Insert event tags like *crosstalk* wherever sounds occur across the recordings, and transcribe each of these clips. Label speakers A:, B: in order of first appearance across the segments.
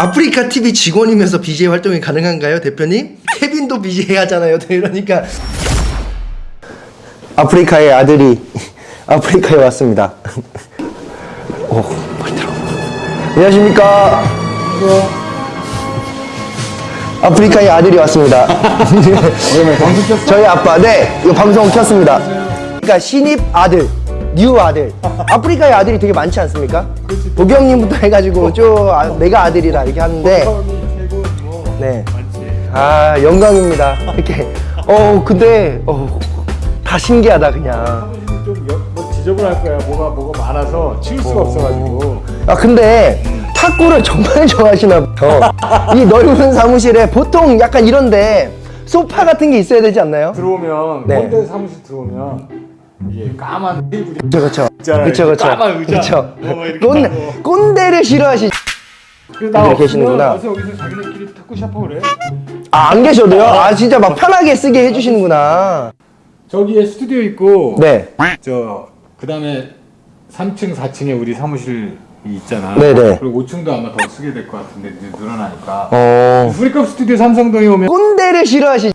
A: 아프리카 TV 직원이면서 BJ 활동이 가능한가요, 대표님? 케빈도 BJ 하잖아요. *laughs* 이러니까 아프리카의 아들이 *laughs* 아프리카에 왔습니다. *laughs* 오, 빨리 들어. 안녕하십니까? 아프리카의 아들이 왔습니다. 저희 아빠, 네, 이거 방송 켰습니다. 그러니까 신입 아들, new 아들. 아프리카의 아들이 되게 많지 않습니까? 도경님부터 *laughs* 해가지고 쭉 아, 내가 아들이라 이렇게 하는데, 네. 아, 영광입니다. *laughs* 이렇게. 어, 근데, 어, 다 신기하다, 그냥.
B: 좀뭐 지저분할 거야. 뭐가 뭐가 많아서 치울 수가 없어가지고.
A: 아 근데 탁구를 *laughs* 정말 좋아하시나 봐요. 이 넓은 사무실에 보통 약간 이런데 소파 같은 게 있어야 되지 않나요?
B: 들어오면
A: 네.
B: 꼰대 사무실 들어오면 이게 까만 테이블이
A: 그렇죠.
B: 있잖아요.
A: 그렇죠. 그렇죠.
B: 까만 의자. 어, 막 이렇게
A: 꼰대,
B: 하고.
A: 꼰대를 싫어하시.
B: 그래서
A: 계시는구나.
B: 와서 여기서 자기네끼리 탁구 샤워 그래.
A: 아, 안 계셔도요? 아, 진짜 막 편하게 쓰게 해주시는구나.
B: 저기에 스튜디오 있고.
A: 네.
B: 저 그 다음에 3층, 4층에 우리 사무실이 있잖아.
A: 네네.
B: 그리고 5층도 아마 더 쓰게 될 것 같은데 이제 늘어나니까.
A: 어.
B: 프리컵 스튜디오 삼성동에 오면
A: 꼰대를 싫어하시.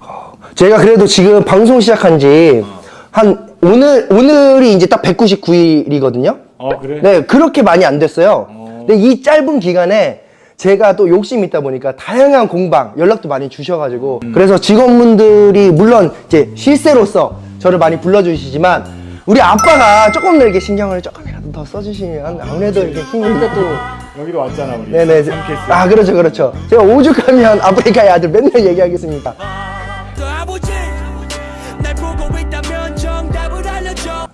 A: 제가 그래도 지금 방송 시작한 지한 오늘 오늘이 이제 딱 199일이거든요.
B: 어 그래.
A: 네, 그렇게 많이 안 됐어요.
B: 어.
A: 근데 이 짧은 기간에 제가 또 욕심이 있다 보니까 다양한 공방 연락도 많이 주셔가지고
B: 음.
A: 그래서 직원분들이 물론 이제 실세로서 저를 많이 불러주시지만 우리 아빠가 조금 더 이렇게 신경을 조금이라도 더 써주시면 아무래도 이렇게 힘이
B: 그러니까 또 여기도 왔잖아 우리.
A: 네네. 아 그렇죠 그렇죠 제가 오죽하면 아프리카의 아들 맨날 얘기하겠습니다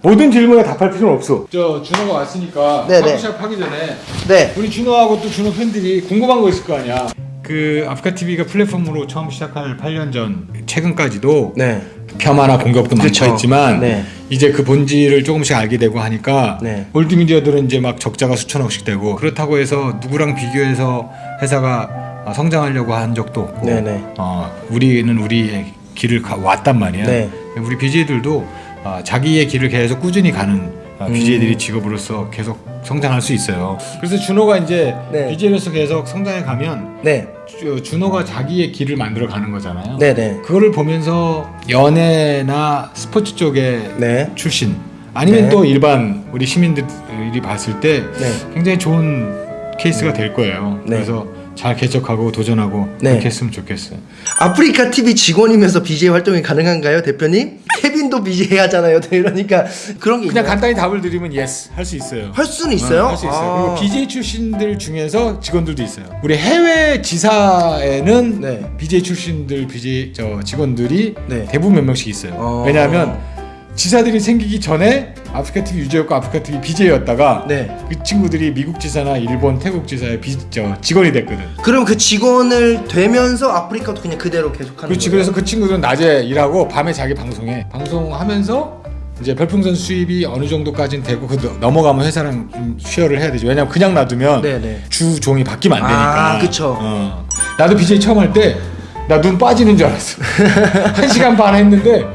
B: 모든 질문에 답할 필요는 없어. 저 준호가 왔으니까
A: 네네.
B: 사무샵 하기 전에
A: 네
B: 우리 준호하고 또 준호 팬들이 궁금한 거 있을 거 아니야. 그 아프리카 TV가 플랫폼으로 처음 시작할 8년 전 최근까지도
A: 네.
B: 폄하나 공격도
A: 그쵸.
B: 많고 했지만
A: 네.
B: 이제 그 본질을 조금씩 알게 되고 하니까
A: 네.
B: 올드미디어들은 이제 막 적자가 수천억씩 되고 그렇다고 해서 누구랑 비교해서 회사가 어, 성장하려고 한 적도 없고
A: 네네.
B: 어, 우리는 우리의 길을 가, 왔단 말이야.
A: 네.
B: 우리 BJ들도 어, 자기의 길을 계속 꾸준히 가는 어,
A: 음.
B: BJ들이 직업으로서 계속 성장할 수 있어요. 그래서 준호가 이제
A: 네.
B: BJ로서 계속 성장해 가면
A: 네.
B: 주- 준호가 자기의 길을 만들어 가는 거잖아요.
A: 네네
B: 그거를 보면서 연예나 스포츠 쪽에
A: 네.
B: 출신 아니면
A: 네.
B: 또 일반 우리 시민들이 봤을 때
A: 네.
B: 굉장히 좋은 케이스가 될 거예요.
A: 네.
B: 그래서 잘 개척하고 도전하고
A: 네.
B: 그렇게 했으면 좋겠어요.
A: 아프리카 TV 직원이면서 BJ 활동이 가능한가요, 대표님? 케빈도 BJ 하잖아요. 이러니까 그런 게
B: 그냥
A: 있나요?
B: 간단히 답을 드리면 yes 할수 있어요.
A: 할 수는 있어요.
B: 할수 있어요.
A: 아.
B: 그리고 BJ 출신들 중에서 직원들도 있어요. 우리 해외 지사에는
A: 네.
B: BJ 출신들 BJ 저 직원들이
A: 네.
B: 대부분 몇 명씩 있어요.
A: 어.
B: 왜냐하면 지사들이 생기기 전에 아프리카 TV 유저였고 아프리카 TV BJ였다가
A: 네.
B: 그 친구들이 미국 지사나 일본, 태국 지사의 비, 저 직원이 됐거든.
A: 그럼 그 직원을 되면서 아프리카도 그냥 그대로 계속하는
B: 그렇지.
A: 거예요?
B: 그래서 그 친구들은 낮에 일하고 밤에 자기 방송해. 방송하면서 이제 별풍선 수입이 어느 정도까지는 되고 그 넘- 넘어가면 회사랑 좀 쉐어를 해야 되지. 왜냐면 그냥 놔두면
A: 네네.
B: 주 종이 바뀌면 안 되니까.
A: 아, 그쵸.
B: 어. 나도 BJ 처음 할 때 나 눈 빠지는 줄 알았어. *laughs* 한 시간 반 했는데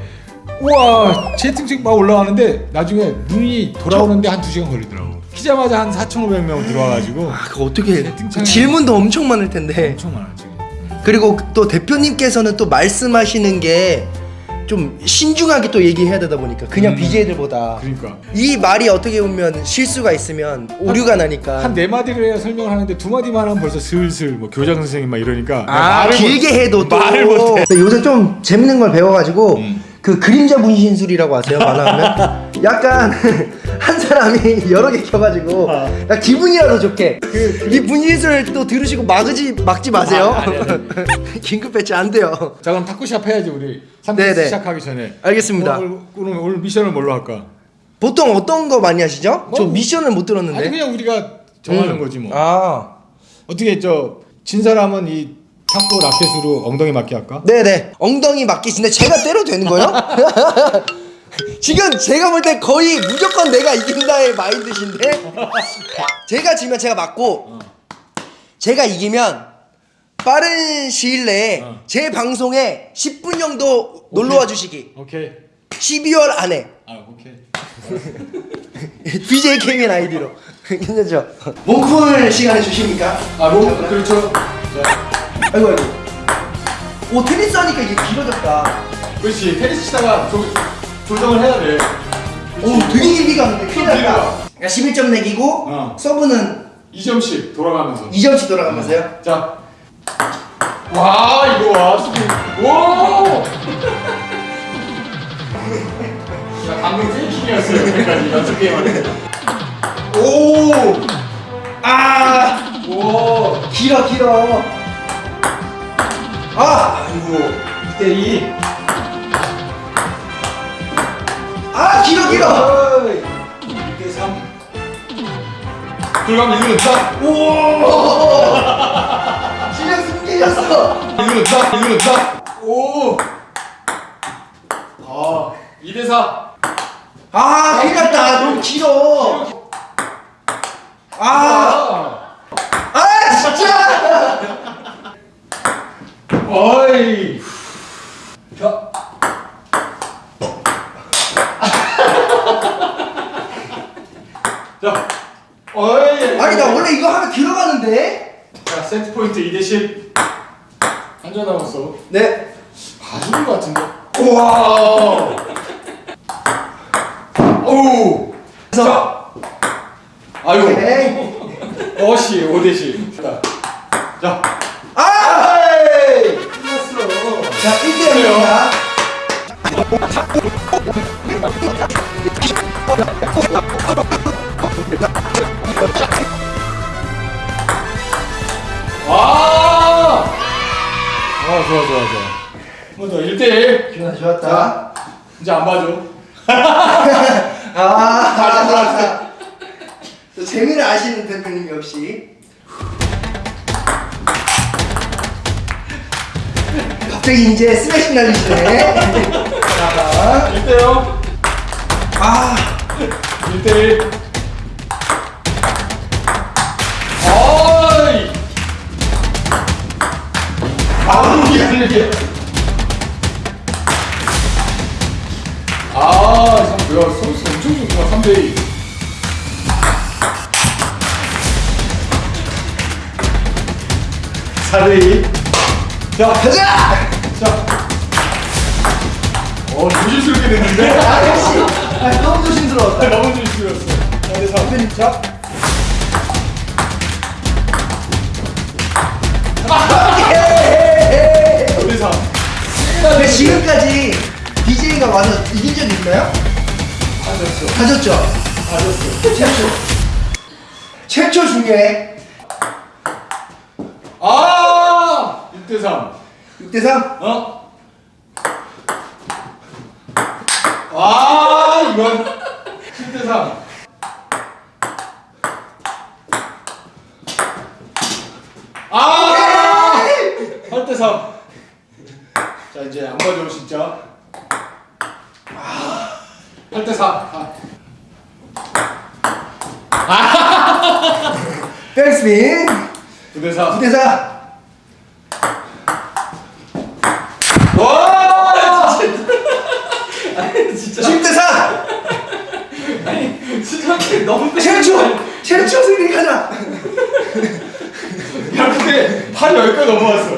B: 우와 채팅창 막 올라가는데 나중에 눈이 돌아오는데 한두 시간 걸리더라고. 키자마자 한 4,500명 들어와가지고
A: 아, 그거 어떻게
B: 채팅창에-
A: 그 질문도 엄청 많을 텐데.
B: 엄청 많았지.
A: 그리고 또 대표님께서는 또 말씀하시는 게 좀 신중하게 또 얘기해야 되다 보니까 그냥
B: 음.
A: BJ들보다
B: 그러니까
A: 이 말이 어떻게 보면 실수가 있으면 오류가 나니까
B: 한 네 마디를 해야 설명을 하는데 두 마디만 하면 벌써 슬슬 뭐 교장 선생님 막 이러니까
A: 아 길게
B: 못-
A: 해도 또
B: 말을 못해.
A: 요새 좀 재밌는 걸 배워가지고
B: 음.
A: 그 그림자 분신술이라고 아세요 만화하면 *laughs* 약간 *laughs* 한 사람이 여러 개 켜가지고
B: 아.
A: 나 기분이라도 좋게 이 분신술 또 들으시고 막지 막지 마세요
B: 아, 아니, 아니, *laughs*
A: 긴급 배치 안 돼요
B: 자 그럼 탁구샵 해야지 우리 3대
A: 네네.
B: 시작하기 전에
A: 알겠습니다.
B: 오늘, 오늘, 오늘 미션을 뭘로 할까?
A: 보통 어떤 거 많이 하시죠? 저
B: 뭐,
A: 미션을 못 들었는데
B: 아니 그냥 우리가 정하는
A: 음.
B: 거지 뭐
A: 아
B: 어떻게 저 진 사람은 이 탁구 라켓으로 엉덩이 맞게 할까?
A: 네네 엉덩이 맞기신데 제가 때려도 되는 거예요? *laughs* 지금 제가 볼 때 거의 무조건 내가 이긴다의 마인드신데 제가 지면 제가 맞고 제가 이기면 빠른 시일 내에
B: 어.
A: 제 방송에 10분 정도 놀러와 주시기
B: 오케이
A: 12월 안에
B: 아 오케이 *laughs*
A: BJ 케빈 아이디로 *laughs* 괜찮죠? 몸풀 시간에 주십니까?
B: 아, 뭐 그렇죠. 자,
A: 아이고 아이고 오 테니스 하니까 이게 길어졌다
B: 그렇지. 테니스 치다가 조, 조정을 해야 돼.
A: 오 되게 길게 가는데 큰일 났다
B: 가.
A: 그러니까 11점 내기고
B: 어.
A: 서브는
B: 2점씩 돌아가면서.
A: 2점씩 돌아가면서요?
B: 자. 와, 이거 와. 수비. 오! 야, 방금 찐킹이었어요. 여기까지 연습 게임 할 때. 오!
A: 아
B: 오!
A: 길어 길어 아
B: 아이고. 2대2.
A: 아 길어 길어
B: 2대3. 들어가면 이거는 딱!
A: 오 *laughs* 실력 숨기셨어
B: 이거는 딱! 이거는 딱! 오! 아, 2대4.
A: 아 큰일 났다 너무 길어 아,
B: 아!
A: 아 진짜
B: 어이. 자. 자. 어이.
A: 아니 나 원래 이거 하면 들어가는데
B: 자, 세트 포인트 2대 10. 한 점 남았어.
A: 네
B: 봐주는 것 같은데. 우와. 오. 자. 아유.
A: 오케이
B: 어시 5대 10. 자. 자.
A: 아! 자 1대0입니다
B: 와! 어, 좋아, 좋아, 좋아. 한번 더, 1대1.
A: 기분 좋았다
B: 이제 안 봐줘. *laughs*
A: 아
B: 다시 들어왔어.
A: 또 재미를 아시는 대표님 역시 갑자기 이제 스매싱 날리시네 자,
B: 1대0.
A: 아
B: 1대1. 어이! 아, 이게. 아, 참, 뭐야, 서비스 엄청 좋구나, 3대2. 사대2 자,
A: 가자!
B: 자. 어, 조심스럽게 됐는데?
A: 아 역시 아, 너무 조심스러웠다
B: 너무 조심스러웠어. 자, 그래서.
A: 대표님 자
B: 어디서?
A: 근데 지금까지 BJ가 와서 이긴 적 있나요?
B: 앉았어.
A: 가졌죠?
B: 앉았어.
A: 최초 최초 중에
B: 아! 6대3.
A: 6대3
B: 어? 아, 이건 7대3. 아! 8대3. 자, 이제 안 봐줘, 진짜. 아, 8대4.
A: 백스핀
B: 9대4.
A: 9대4
B: 와!
A: 10대4
B: 진짜 너무
A: 최초 최초 승리 가자!
B: 야 근데 팔이 여기까지 넘어왔어.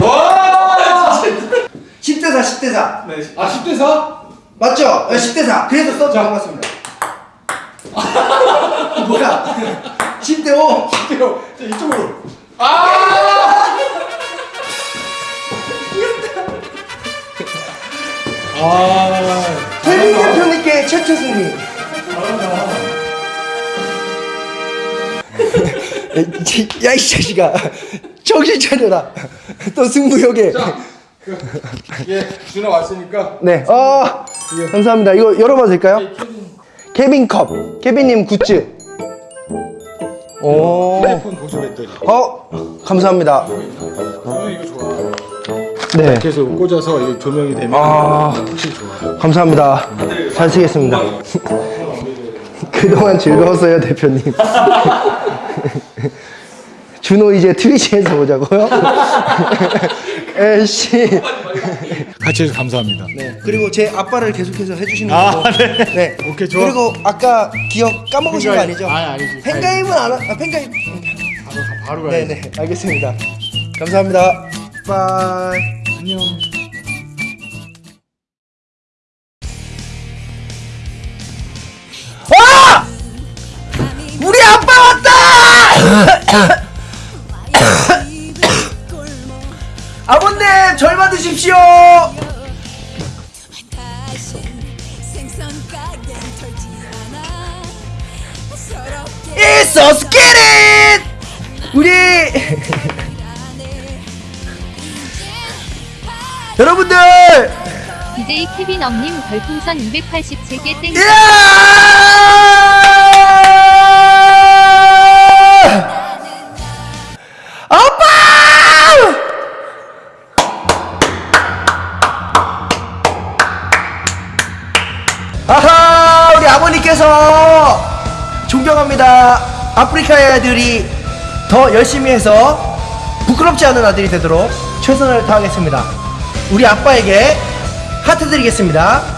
B: 와!
A: 10대4 10대4
B: 아 10대 4?
A: 맞죠? 네, 10대4 그래서 써도 반갑습니다. 뭐야? 10대5
B: 10대로 자 이쪽으로. 아 아,
A: 혜민 대표님께 최초 승리. *laughs* 야 이 자식아. 정신 차려라. 또 승부욕에.
B: 자, 그, 예, 준호 왔으니까.
A: 네, 어, 감사합니다. 이거 열어봐도 될까요? 케빈 컵, 케빈님 굿즈. 오,
B: 핸드폰 보조했더니.
A: 어, 감사합니다.
B: 좋아
A: 네,
B: 계속 꽂아서 이 조명이 되면
A: 아.
B: 확실히 좋아
A: 감사합니다. 잘 쓰겠습니다. *laughs* 그동안 즐거웠어요, 대표님. *laughs* 준호 이제 트위치에서 보자고요? *laughs* 에이씨.
B: 같이 해서 감사합니다.
A: 네. 그리고 제 아빠를 계속해서 해주시는
B: 아,
A: 거고. 네.
B: 오케이, 좋아.
A: 그리고 아까 기억 까먹으신 거. 아니죠?
B: 아니, 아니지.
A: 팬가입은 안, 하- 아, 팬가입.
B: 바로 바로 가야지.
A: 네네. 알겠습니다. 감사합니다. 바이.
B: 안녕.
A: It's so scary! 우리 *coughs* *laughs* 여러분들
C: DJ 케빈 엄님 별풍선 287개 땡.
A: 아빠! 아하 우리 아버님께서 존경합니다 아프리카의 아들이 더 열심히 해서 부끄럽지 않은 아들이 되도록 최선을 다하겠습니다 우리 아빠에게 하트 드리겠습니다